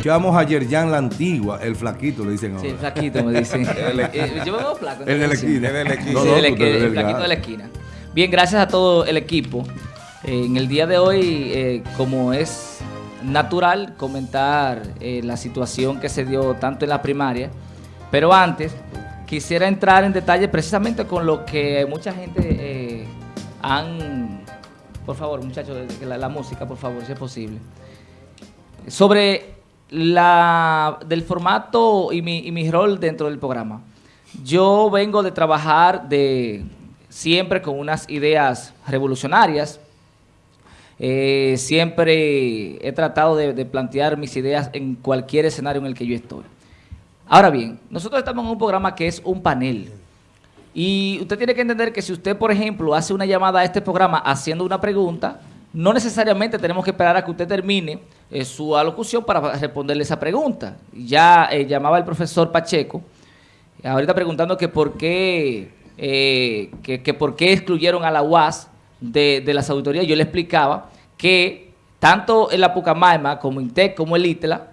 Escuchamos a Yerjan la Antigua, el flaquito, le dicen ahora. Sí, el flaquito me dicen. Yo me veo flaco. El de la esquina. El de la esquina. No, Sí, no, el, flaquito de la esquina. Bien, gracias a todo el equipo. Eh, en el día de hoy, eh, como es natural, comentar eh, la situación que se dio tanto en la primaria, pero antes quisiera entrar en detalle precisamente con lo que mucha gente han... Por favor, muchachos, la, la música, por favor, si es posible. Sobre la del formato y mi, y mi rol dentro del programa. Yo vengo de trabajar de siempre con unas ideas revolucionarias. Eh, siempre he tratado de, de plantear mis ideas en cualquier escenario en el que yo estoy. Ahora bien, nosotros estamos en un programa que es un panel. Y usted tiene que entender que si usted, por ejemplo, hace una llamada a este programa haciendo una pregunta, no necesariamente tenemos que esperar a que usted termine eh, su alocución para responderle esa pregunta. Ya eh, llamaba el profesor Pacheco, ahorita preguntando que por qué, eh, que, por qué excluyeron a la UAS de, de las auditorías. Yo le explicaba que tanto en la Pucamaima como INTEC como el ITLA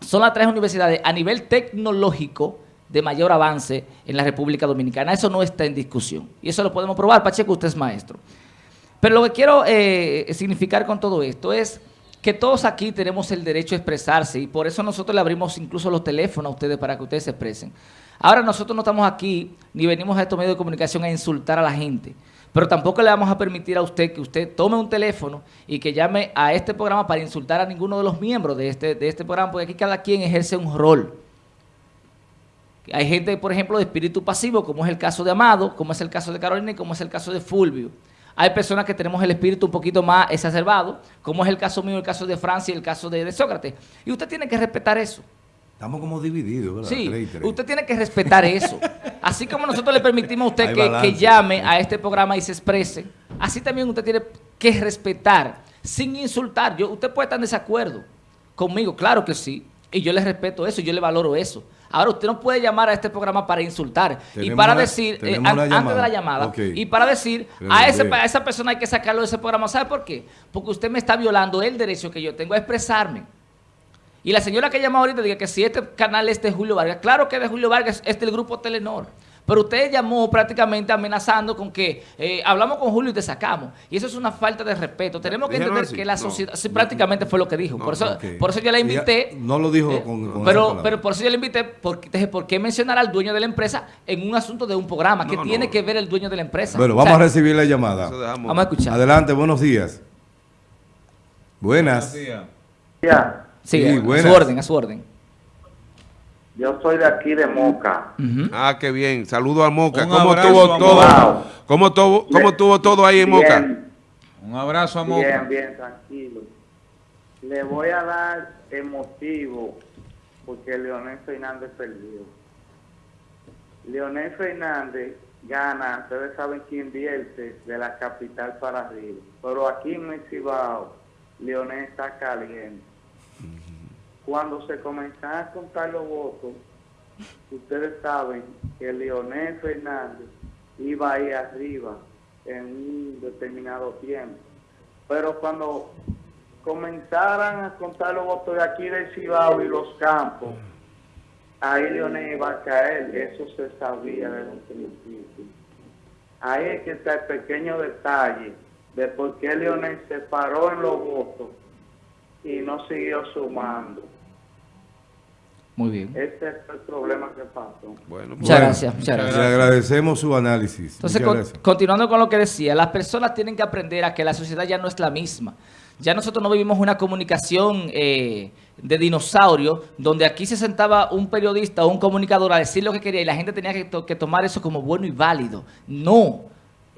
son las tres universidades a nivel tecnológico de mayor avance en la República Dominicana. Eso no está en discusión. Y eso lo podemos probar. Pacheco, usted es maestro. Pero lo que quiero significar con todo esto es que todos aquí tenemos el derecho a expresarse y por eso nosotros le abrimos incluso los teléfonos a ustedes para que ustedes se expresen. Ahora nosotros no estamos aquí ni venimos a estos medios de comunicación a insultar a la gente, pero tampoco le vamos a permitir a usted que usted tome un teléfono y que llame a este programa para insultar a ninguno de los miembros de este, de este programa, porque aquí cada quien ejerce un rol. Hay gente, por ejemplo, de espíritu pasivo, como es el caso de Amado, como es el caso de Carolina y como es el caso de Fulvio. Hay personas que tenemos el espíritu un poquito más exacerbado, como es el caso mío, el caso de Francia y el caso de, de Sócrates. Y usted tiene que respetar eso. Estamos como divididos, ¿verdad? Sí, usted tiene que respetar eso. Así como nosotros le permitimos a usted que, que llame a este programa y se exprese, así también usted tiene que respetar, sin insultar. Yo, usted puede estar en desacuerdo conmigo, claro que sí, y yo le respeto eso, yo le valoro eso. Ahora, usted no puede llamar a este programa para insultar y para decir, eh, an- antes de la llamada. y para decir, Pero a, ese, a esa persona hay que sacarlo de ese programa. ¿Sabe por qué? Porque usted me está violando el derecho que yo tengo a expresarme. Y la señora que llama ahorita diga que si este canal es de Julio Vargas, claro que es de Julio Vargas, es del grupo Telenor. Pero usted llamó prácticamente amenazando con que eh, hablamos con Julio y te sacamos. Y eso es una falta de respeto. Tenemos que ¿Dijeron entender así? que la No. sociedad, sí, prácticamente fue lo que dijo. No, por, eso, por eso yo la Ella invité. no lo dijo eh, con- con pero, pero por eso yo la invité, porque, ¿por qué mencionar al dueño de la empresa en un asunto de un programa? ¿Qué No, tiene no. que ver el dueño de la empresa? Bueno, O vamos sea, a recibir la llamada. Vamos a escuchar. Adelante, buenos días. Buenas. Ya, Sí, Sí, a su orden, a su orden. Yo soy de aquí de Moca. Ah, qué bien. Saludo a Moca. Un ¿Cómo abrazo, estuvo todo? Wow. ¿Cómo cómo estuvo todo ahí en Moca? Un abrazo a Moca. bien, bien, tranquilo. Le voy a dar el motivo porque Leonel Fernández perdió. Leonel Fernández gana, ustedes saben que invierte de la capital para arriba. Pero aquí en el Cibao, Leonel está caliente. Cuando se comenzaron a contar los votos, ustedes saben que Leonel Fernández iba ahí arriba en un determinado tiempo. Pero cuando comenzaran a contar los votos de aquí del Cibao y los campos, ahí Leonel iba a caer, eso se sabía desde un principio. Ahí es que está el pequeño detalle de por qué Leonel se paró en los votos y no siguió sumando. Muy bien. Ese es el problema que pasó. Bueno, Muchas Bueno, gracias, muchas Le agradecemos su análisis. Entonces, con- continuando con lo que decía, las personas tienen que aprender a que la sociedad ya no es la misma. Ya nosotros no vivimos una comunicación eh, de dinosaurio, donde aquí se sentaba un periodista o un comunicador a decir lo que quería y la gente tenía que, to- que tomar eso como bueno y válido. No,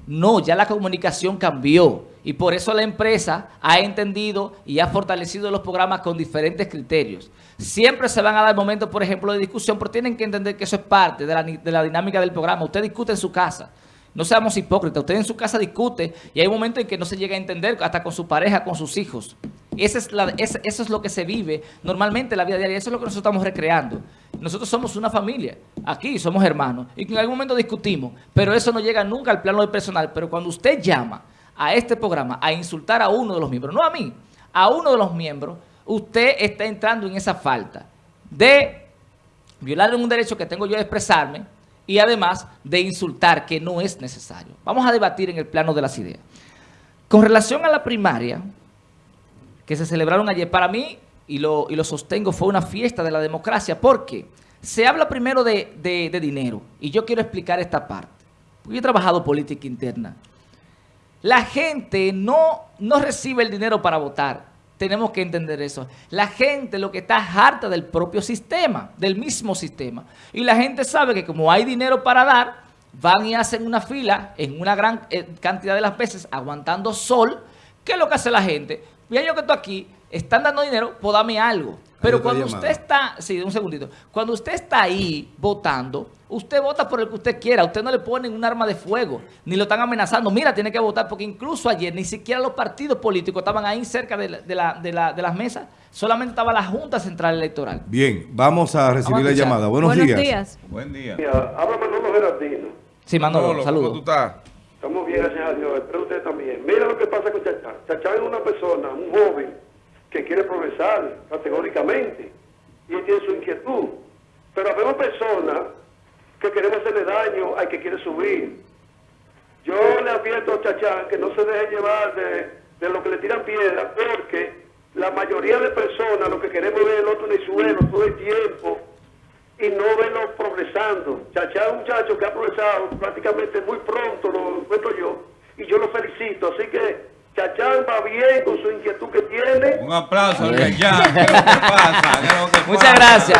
no, ya la comunicación cambió. Y por eso la empresa ha entendido y ha fortalecido los programas con diferentes criterios. Siempre se van a dar momentos, por ejemplo, de discusión, pero tienen que entender que eso es parte de la, de la dinámica del programa. Usted discute en su casa. No seamos hipócritas. Usted en su casa discute y hay momentos en que no se llega a entender hasta con su pareja, con sus hijos. Es eso es lo que se vive normalmente en la vida diaria. Eso es lo que nosotros estamos recreando. Nosotros somos una familia. Aquí somos hermanos. Y en algún momento discutimos. Pero eso no llega nunca al plano del personal. Pero cuando usted llama a este programa a insultar a uno de los miembros, no a mí, a uno de los miembros, usted está entrando en esa falta de violar un derecho que tengo yo de expresarme y además de insultar, que no es necesario. Vamos a debatir en el plano de las ideas. Con relación a la primaria, que se celebraron ayer, para mí, y lo, y lo sostengo, fue una fiesta de la democracia, porque se habla primero de, de- dinero, y yo quiero explicar esta parte. Porque yo he trabajado política interna. La gente no, no recibe el dinero para votar. Tenemos que entender eso. La gente lo que está es harta del propio sistema, del mismo sistema. Y la gente sabe que como hay dinero para dar, van y hacen una fila en una gran eh, cantidad de las veces aguantando sol. ¿Qué es lo que hace la gente? Mira yo que estoy aquí, están dando dinero, pues dame algo. Pero cuando llamada. usted está, sí, un segundito, cuando usted está ahí votando, usted vota por el que usted quiera, usted no le ponen un arma de fuego, ni lo están amenazando, mira, tiene que votar, porque incluso ayer ni siquiera los partidos políticos estaban ahí cerca de, la- de la- de la- de las mesas, solamente estaba la Junta Central Electoral. Bien, vamos a recibir Vamos a la llamada. Buenos, días. Buen día. Mira, habla Manolo Gerardino. Sí, Manolo, Manolo, ¿cómo tú saludos. estás? Estamos bien, gracias a Dios. Espero usted también. Mira lo que pasa con Chachán. Chachán es una persona, un joven, que quiere progresar categóricamente y tiene su inquietud. Pero habemos personas que queremos hacerle daño al que quiere subir. Yo le advierto a Chachán que no se deje llevar de, de lo que le tiran piedra, porque la mayoría de personas lo que queremos es el otro en el suelo todo el tiempo y no verlo progresando. Chachá es un muchacho que ha progresado prácticamente muy pronto, lo encuentro yo, y yo lo felicito. Así que Chachán va bien con su inquietud que tiene. Un aplauso al Reyán. ¿Qué es lo que pasa? ¿Qué es lo que Muchas gracias.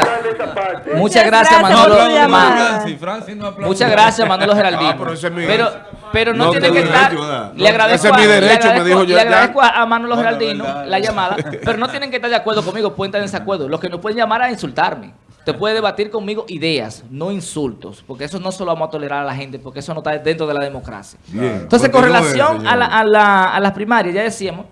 Muchas gracias, No Manolo. por tu aplaude llamada. Ma- Francis. Francis no aplaude. Muchas gracias, Manolo Geraldino. Ah, pero ese es mi- pero, pero no, No tiene que estar. derecho. Le agradezco, Ese es mi a- le derecho, me agradezco- dijo yo le agradezco a, a Manolo Geraldino verdad. la llamada, pero no tienen que estar de acuerdo conmigo, pueden estar en desacuerdo. Los que no pueden llamar a insultarme. Usted puede debatir conmigo ideas, no insultos, porque eso no se lo vamos a tolerar a la gente, porque eso no está dentro de la democracia. Bien. Entonces, con relación a, la- a la- a las primarias, ya decíamos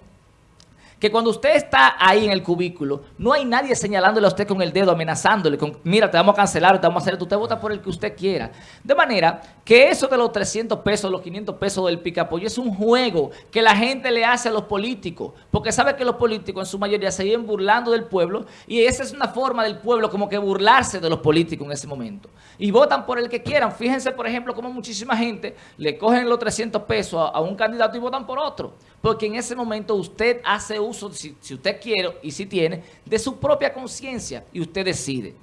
que cuando usted está ahí en el cubículo, no hay nadie señalándole a usted con el dedo, amenazándole, con, mira, te vamos a cancelar, te vamos a hacer esto, usted vota por el que usted quiera. De manera que eso de los 300 pesos, los 500 pesos del picapollo es un juego que la gente le hace a los políticos, porque sabe que los políticos en su mayoría se viven burlando del pueblo y esa es una forma del pueblo como que burlarse de los políticos en ese momento. Y votan por el que quieran. Fíjense, por ejemplo, como muchísima gente le cogen los 300 pesos a, a un candidato y votan por otro. Porque en ese momento usted hace uso, si, usted quiere y si tiene, de su propia conciencia y usted decide.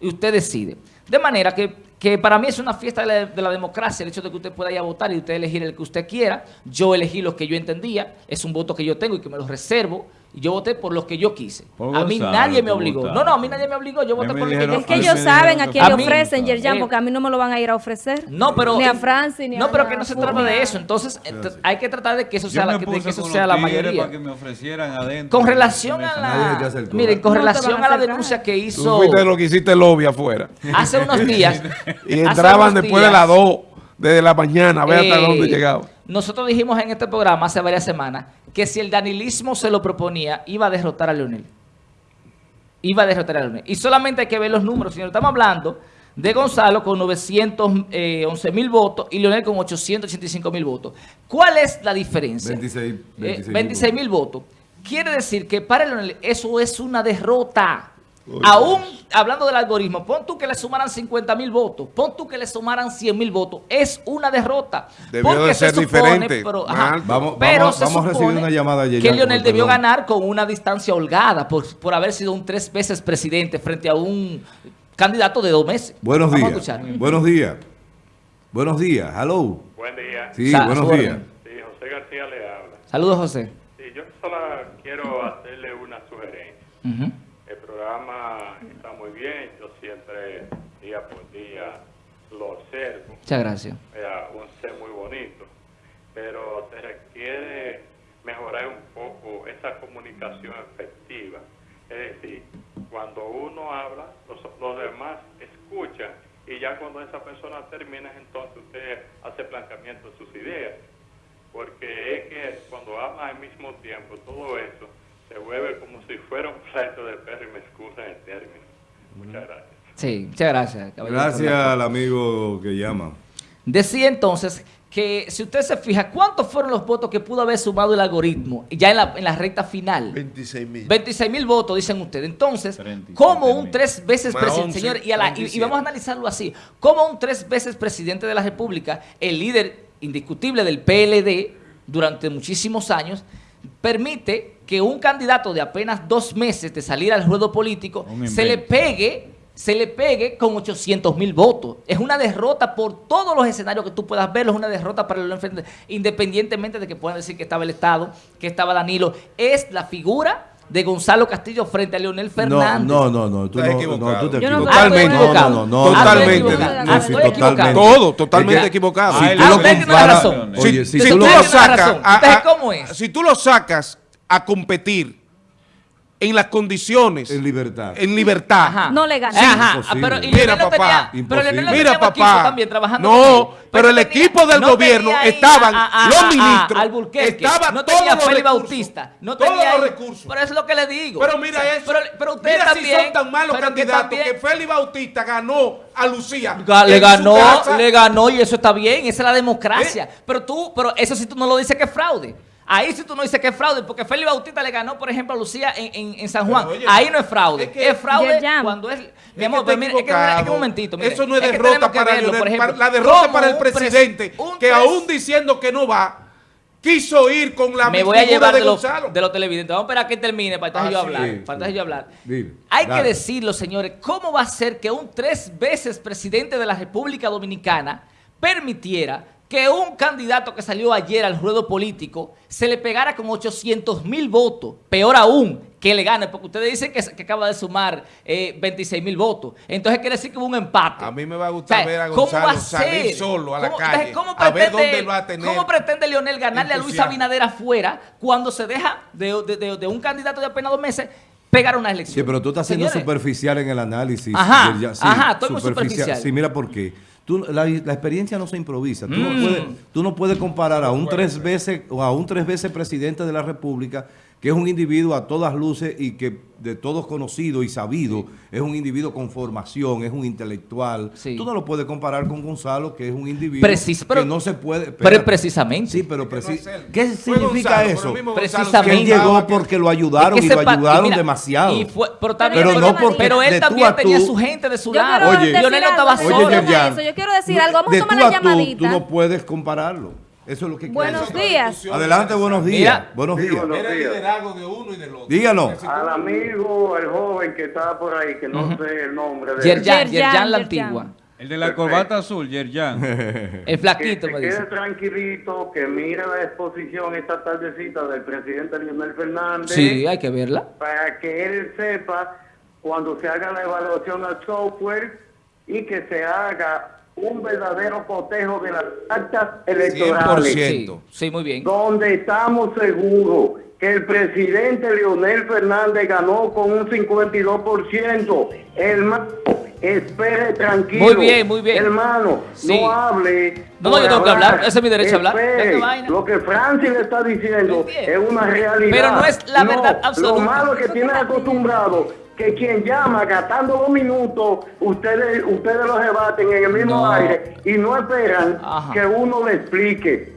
Y usted decide. De manera que, que para mí es una fiesta de la, de la democracia el hecho de que usted pueda ir a votar y usted elegir el que usted quiera. Yo elegí los que yo entendía. Es un voto que yo tengo y que me lo reservo. Y yo voté por los que yo quise. Por a mí Gonzalo, nadie me tú obligó. No, no, a mí nadie me obligó. Yo voté por los que yo dijeron- Es que ellos saben a quién le ofrecen, Yerjan, porque a mí no me lo van a ir a ofrecer. No, pero Ni a Francis, ni a No, pero que no se trata de eso. Entonces, ent- hay que tratar de que eso sea la, que, eso sea la mayoría. para que me ofrecieran adentro. Con relación a la miren, con relación a la denuncia que Tú hizo fuiste lo que hiciste lobby afuera. hace unos días Y entraban después de las 2, desde la mañana, a ver hasta eh, dónde llegaba. Nosotros dijimos en este programa hace varias semanas que si el danilismo se lo proponía, iba a derrotar a Leonel. Iba a derrotar a Leonel. Y solamente hay que ver los números, señor. Estamos hablando de Gonzalo con 911 mil votos y Leonel con 885 mil votos. ¿Cuál es la diferencia? 26, 26 mil 26 mil votos. Quiere decir que para Leonel eso es una derrota. Aún hablando del algoritmo, pon tú que le sumaran 50 mil votos, pon tú que le sumaran 100 mil votos, es una derrota. Debió Porque de se ser supone, diferente, pero, ajá. Vamos- pero vamos- se vamos a recibir supone una llamada de que Lionel con debió perdón. ganar con una distancia holgada por, por haber sido un tres veces presidente frente a un candidato de dos meses. Buenos Vamos días. Buenos días. Buenos días. Hello. Buen día. Sí, Sa- buenos días. Sí, José García le habla. Saludos, José. Sí, yo solo quiero hacerle una sugerencia. El programa está muy bien, yo siempre, día por día, lo observo. Muchas gracias. Era un ser muy bonito, pero se requiere mejorar un poco esa comunicación efectiva. Es decir, cuando uno habla, los, los demás escuchan y ya cuando esa persona termina, entonces usted hace planteamiento de sus ideas. Porque es que cuando habla al mismo tiempo, todo eso se vuelve como si fuera un plato de perro y me excusan el término. Muchas gracias. Sí, muchas gracias. caballero, Gracias al amigo que llama. Decía entonces que si usted se fija, ¿cuántos fueron los votos que pudo haber sumado el algoritmo ya en la, en la recta final? 26 mil. 26 mil votos, dicen ustedes. Entonces, 37 como un tres veces presidente, 11, señor, y, a la- y- y 37. vamos a analizarlo así, como un tres veces presidente de la República, el líder indiscutible del PLD durante muchísimos años, permite que un candidato de apenas dos meses de salir al ruedo político se le pegue se le pegue con 800 mil votos. Es una derrota por todos los escenarios que tú puedas verlo, es una derrota para el independientemente de que puedan decir que estaba el Estado, que estaba Danilo. Es la figura de Gonzalo Castillo frente a Leonel Fernández. no, no, no. Tú Estás no, equivocado. no, tú te equivocas. Totalmente. No, no, no. Totalmente. totalmente. Todo, totalmente equivocado. Si tú ah, lo comparas, si, tú lo sacas, ¿cómo es? si tú lo sacas a competir en las condiciones, En libertad. en libertad, Ajá. No le gana. Ajá, Imposible. pero y Mira, papá. tenía, pero. Leonel Mira, papá. también trabajando No, pero el tenía- equipo del no gobierno estaban a- a- los a- a- ministros, Alburquerque, estaban no todos tenía los recursos, Bautista, no todos tenía los recursos. Pero eso es lo que le digo. Pero mira O sea, eso. Pero, pero usted mira también. si son tan malos que candidatos también- que Félix Bautista ganó a Lucía. Ga- Le ganó, le ganó y eso está bien, esa es la democracia. ¿Eh? Pero tú, pero eso sí tú no lo dices que es fraude. Ahí sí tú no dices que es fraude, porque Félix Bautista le ganó, por ejemplo, a Lucía en, en- en San Juan. Oye, Ahí no es fraude. es fraude cuando es... Mi Es amor, que mire, es que, es que un momentito. mire. Eso no es, derrota que para verlo, Leonel. ejemplo, la derrota para el presidente, un que aún diciendo que no va, quiso ir con la me voy a llevar de de, los, de los televidentes. Vamos a esperar a que termine para entonces Ah, yo hablar. Sí, para sí. yo hablar. Dime, Hay dale. que decirlo, señores, ¿cómo va a ser que un tres veces presidente de la República Dominicana permitiera que un candidato que salió ayer al ruedo político se le pegara con 800 mil votos? Peor aún, que le gane, porque ustedes dicen que, que acaba de sumar eh, 26 mil votos. Entonces quiere decir que hubo un empate. A mí me va a gustar O sea, ver a ¿cómo Gonzalo a salir solo a la ¿Cómo- calle, ¿cómo a ver pretende dónde él- va a tener ¿Cómo pretende Leonel ganarle a Luis. Abinader afuera cuando se deja de, de- de- de un candidato de apenas dos meses pegar una elección? Sí, pero tú estás siendo superficial en el análisis. Ajá, Ya- sí, ajá, estoy muy superficial. Sí, mira por qué. Tú, la, la experiencia no se improvisa. Tú, Mm. no puedes, tú no puedes comparar a un tres veces o a un tres veces presidente de la República que es un individuo a todas luces y que de todos conocido y sabido, es un individuo con formación, es un intelectual. Sí. Tú no lo puedes comparar con Gonzalo, que es un individuo Precis- pero- que no se puede... Pero precisamente. Sí, pero preci-. ¿qué significa Gonzalo, eso? Precisamente. Que él llegó que- porque lo ayudaron Es que y lo ayudaron mira, demasiado. y fue- pero también, Pero no porque pero él de tú también a tenía su gente de su Yo lado. Oye. Leonel no estaba Oye, solo. Yerjan, eso. Yo quiero decir algo. Vamos de a tomar la a tú, llamadita. Tú no puedes compararlo. Eso es lo que Buenos quiero. días. Adelante, buenos días. Mira. buenos Sí, días. buenos Era el días. liderazgo de uno y del otro. Díganos. Al amigo, el joven que está por ahí, que no sé el nombre de Yerjan, Yerjan, Yerjan la antigua. El de la corbata azul, Yerjan. El que flaquito se me quede dice. tranquilito, que mire la exposición esta tardecita del presidente Leonel Fernández. Sí, hay que verla. para que él sepa cuando se haga la evaluación al software y que se haga un verdadero cotejo de las actas electorales. 100%. Sí, sí, muy bien. Donde estamos seguros que el presidente Leonel Fernández ganó con un 52%. Hermano, espere tranquilo. Muy bien, muy bien. Hermano, Sí. no hable. No, no, yo tengo que hablar, ese es mi derecho a hablar. Lo que Francis le está diciendo es una realidad. Pero no es la verdad Lo absoluta. malo es que tienen acostumbrado que quien llama gastando dos minutos, ustedes ustedes los debaten en el mismo No. aire y no esperan Ajá. que uno le explique.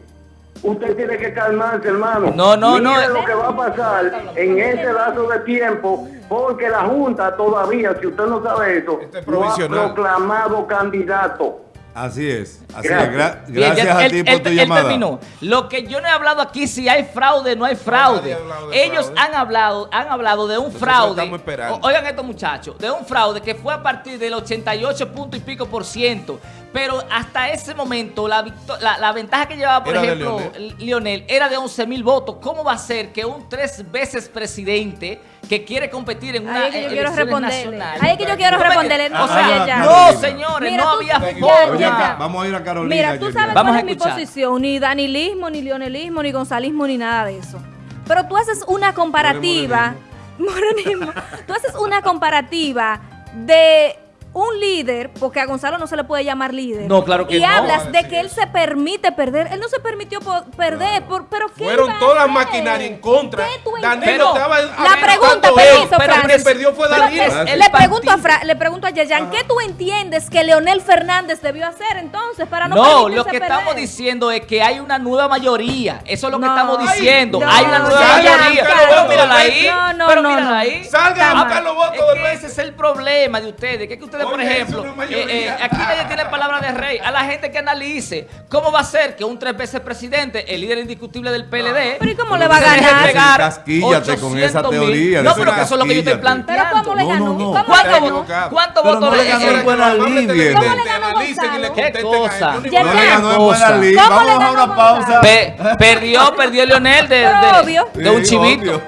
Usted tiene que calmarse, hermano. No, no, Mire no. lo que va a pasar en este lazo de tiempo, porque la Junta todavía, si usted no sabe eso, Este es no ha provisional. proclamado candidato. Así es. Así Gracias. es. Gra- Bien, gracias ya- a él- ti por él- tu él llamada. terminó. Lo que yo no he hablado aquí, si hay fraude, no hay fraude. Ellos fraude. han hablado, han hablado de un Entonces, fraude. eso estamos esperando. O- Oigan estos muchachos, de un fraude que fue a partir del 88 punto y pico por ciento. Pero hasta ese momento, la, victo- la, la ventaja que llevaba, por Era ejemplo. Lionel, era de 11 mil votos. ¿Cómo va a ser que un tres veces presidente que quiere competir en una Ahí es que yo quiero elecciones responderle. nacionales- Ahí es que yo quiero No responderle. O sea, Oye, ya. no, señores, Mira, no tú- había forma. Vamos a ir a Carolina. Mira, tú sabes Vamos cuál a es mi posición, ni danilismo, ni leonelismo, ni gonzalismo, ni nada de eso. Pero tú haces una comparativa, morenismo, tú haces una comparativa de un líder, porque a Gonzalo no se le puede llamar líder. No, claro que y no. hablas va a de que él se permite perder. Él no se permitió perder, por- pero ¿qué Fueron todas las maquinarias en contra. ¿Qué tú Danilo entiendes? estaba La pregunta, permiso, pero el que Francis. perdió fue Danilo. le pregunto a. Fra- le pregunto a Yayan, ¿qué tú entiendes que Leonel Fernández debió hacer entonces para no No, permitirse lo que perder? estamos diciendo es que hay una nueva mayoría. Eso es lo que No. estamos diciendo. No, hay una nueva mayoría. pero mírala ahí. no, no, pero no, mírala no. ahí. Salgan a buscar los votos Es de que Petro. ese es el problema de ustedes. Que, es por ejemplo, eh, eh, aquí nadie tiene palabra de rey. A la gente que analice cómo va a ser que un tres veces presidente, el líder indiscutible del PLD, Pero ¿y cómo le va a ganar? Casquíllate con esa 800 mil. teoría, No, de pero que eso es lo que yo estoy casquíllate. Pero planteando. ¿cómo le ganó? no, no. ¿Cómo le ¿Cuántos ganó? equivocado. ¿cuántos Pero votos no le le ganó en buena de viejo. ¿Cómo le ganó? ¿Qué cosa? No le ganó en buena. ¿Cómo Vamos a una pausa. Pe- perdió, perdió Leonel de, de- de un chivito.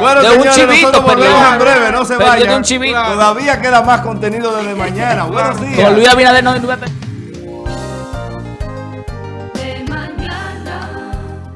Bueno, De un chivito volvemos en breve, no se de vayan. Todavía queda más contenido desde mañana. Buenos días.